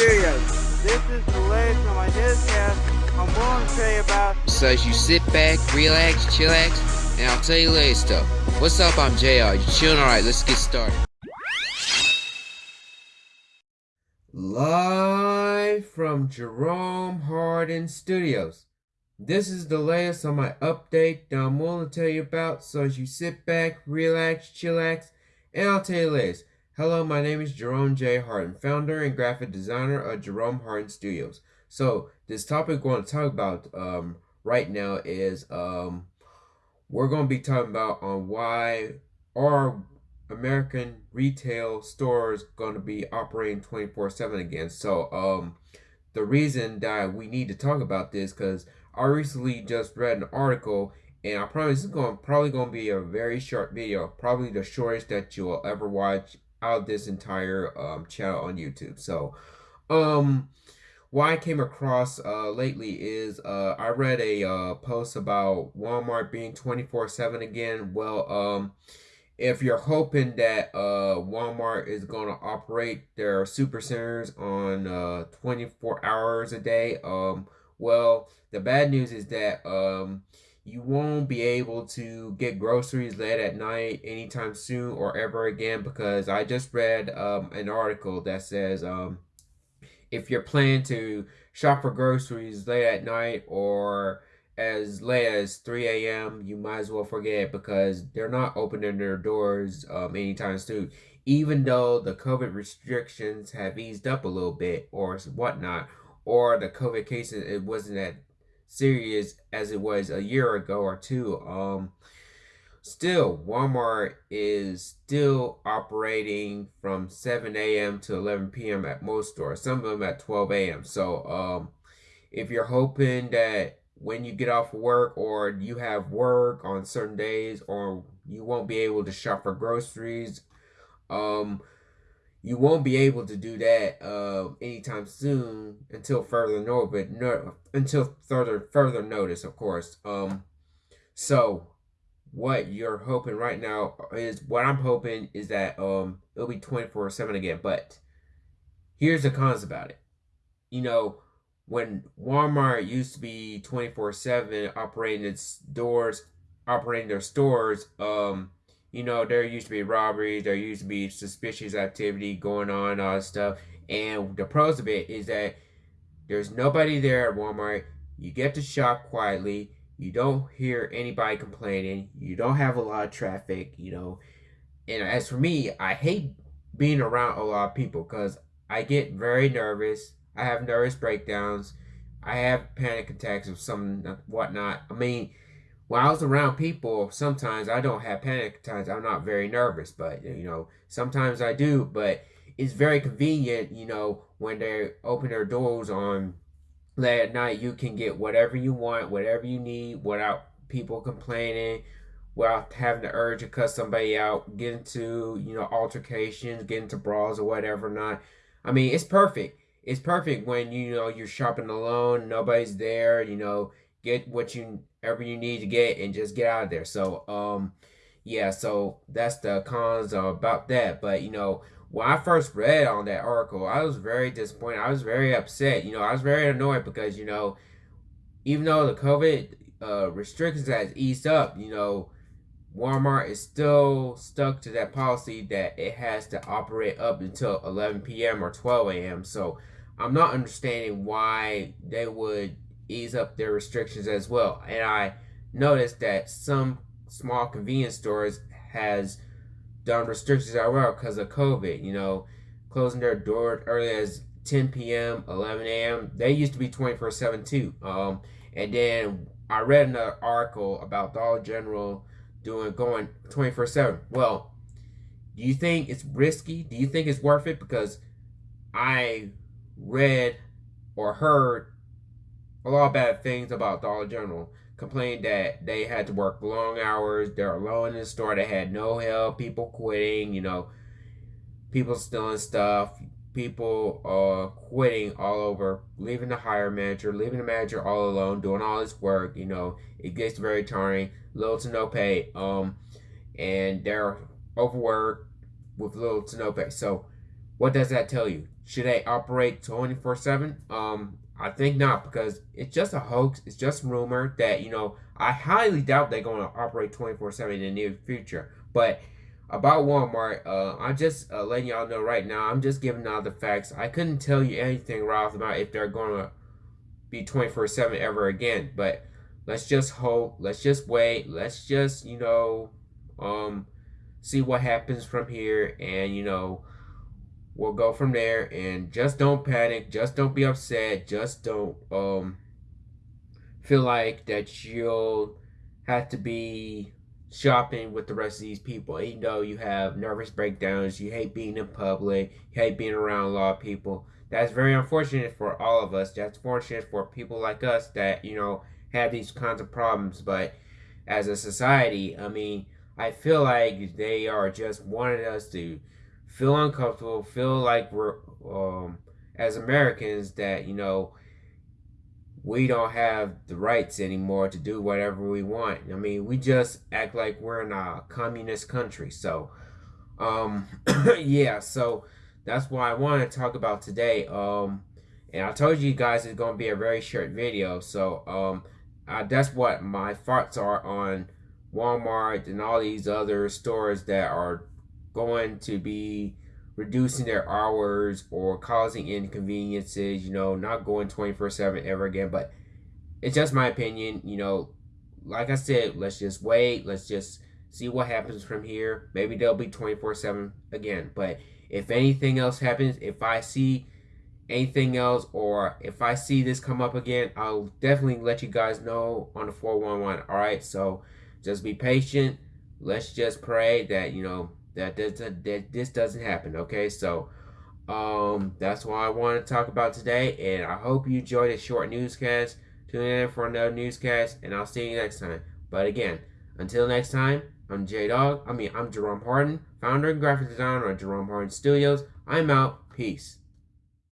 This is the latest on my newscast. I'm going to tell you about. So as you sit back, relax, chillax, and I'll tell you latest stuff. What's up? I'm JR. You chilling? Alright, let's get started. Live from Jerome Hardin Studios. This is the latest on my update that I'm willing to tell you about. So as you sit back, relax, chillax, and I'll tell you latest. Hello, my name is Jerome J. Hardin, founder and graphic designer of Jerome Hardin Studios. So, this topic we're going to talk about um, right now is um, we're going to be talking about on why are American retail stores going to be operating 24/7 again. So, um, the reason that we need to talk about this because I recently just read an article and I promise it's going probably going to be a very short video, probably the shortest that you'll ever watch out this entire um, channel on YouTube. So, um, what I came across uh, lately is uh, I read a uh, post about Walmart being 24-7 again. Well, um, if you're hoping that uh, Walmart is going to operate their super centers on uh, 24 hours a day, um, well, the bad news is that um, you won't be able to get groceries late at night anytime soon or ever again because I just read um, an article that says um, if you're planning to shop for groceries late at night or as late as 3 a.m., you might as well forget because they're not opening their doors um, anytime soon. Even though the COVID restrictions have eased up a little bit or whatnot, or the COVID cases, it wasn't at serious as it was a year ago or two. Um, still, Walmart is still operating from 7 a.m. to 11 p.m. at most stores. Some of them at 12 a.m. So, um, if you're hoping that when you get off work or you have work on certain days or you won't be able to shop for groceries, um, you won't be able to do that uh, anytime soon until further notice, but no, until further further notice, of course. Um, so what you're hoping right now is what I'm hoping is that um it'll be 24 seven again. But here's the cons about it. You know, when Walmart used to be 24 seven operating its doors, operating their stores, um you know, there used to be robberies, there used to be suspicious activity going on, all that stuff. And the pros of it is that there's nobody there at Walmart. You get to shop quietly. You don't hear anybody complaining. You don't have a lot of traffic, you know. And as for me, I hate being around a lot of people because I get very nervous. I have nervous breakdowns. I have panic attacks or some whatnot. I mean, when I was around people, sometimes I don't have panic attacks. I'm not very nervous, but you know, sometimes I do. But it's very convenient, you know, when they open their doors on late at night. You can get whatever you want, whatever you need, without people complaining, without having the urge to cut somebody out, get into you know altercations, get into brawls or whatever. Not, I mean, it's perfect. It's perfect when you know you're shopping alone, nobody's there. You know, get what you ever you need to get and just get out of there. So um yeah, so that's the cons about that. But you know, when I first read on that article, I was very disappointed. I was very upset. You know, I was very annoyed because you know, even though the COVID uh, restrictions has eased up, you know, Walmart is still stuck to that policy that it has to operate up until 11 p.m. or 12 a.m. So I'm not understanding why they would ease up their restrictions as well. And I noticed that some small convenience stores has done restrictions as well because of COVID. You know, closing their doors early as 10 p.m., 11 a.m. They used to be 24 7 too. Um, and then I read an article about Dollar General doing going 24 7. Well, do you think it's risky? Do you think it's worth it? Because I read or heard a lot of bad things about Dollar General. Complained that they had to work long hours, they're alone in the store, they had no help, people quitting, you know, people stealing stuff, people uh quitting all over, leaving the hire manager, leaving the manager all alone, doing all this work, you know, it gets very tiring, little to no pay, um, and they're overworked with little to no pay. So what does that tell you? Should they operate 24 7? Um, I think not because it's just a hoax. It's just rumor that, you know, I highly doubt they're going to operate 24 7 in the near future. But about Walmart, uh, I'm just uh, letting y'all know right now. I'm just giving out the facts. I couldn't tell you anything, Ralph, about if they're going to be 24 7 ever again. But let's just hope. Let's just wait. Let's just, you know, um, see what happens from here. And, you know, we'll go from there. And just don't panic. Just don't be upset. Just don't um, feel like that you'll have to be shopping with the rest of these people. Even though you have nervous breakdowns, you hate being in public, you hate being around a lot of people. That's very unfortunate for all of us. That's fortunate for people like us that, you know, have these kinds of problems. But as a society, I mean, I feel like they are just wanting us to feel uncomfortable, feel like we're, um, as Americans, that, you know, we don't have the rights anymore to do whatever we want. I mean, we just act like we're in a communist country. So, um, yeah, so that's what I want to talk about today. Um, and I told you guys it's going to be a very short video. So, um, uh, that's what my thoughts are on Walmart and all these other stores that are going to be reducing their hours or causing inconveniences, you know, not going 24 7 ever again. But it's just my opinion, you know. Like I said, let's just wait. Let's just see what happens from here. Maybe they'll be 24 7 again. But if anything else happens, if I see anything else or if I see this come up again, I'll definitely let you guys know on the 411. All right, so just be patient. Let's just pray that, you know, that this, that this doesn't happen. Okay, so um, that's what I want to talk about today, and I hope you enjoyed this short newscast. Tune in for another newscast, and I'll see you next time. But again, until next time, I'm J Dog. I mean, I'm Jerome Harden, founder and graphic designer at Jerome Harden Studios. I'm out. Peace.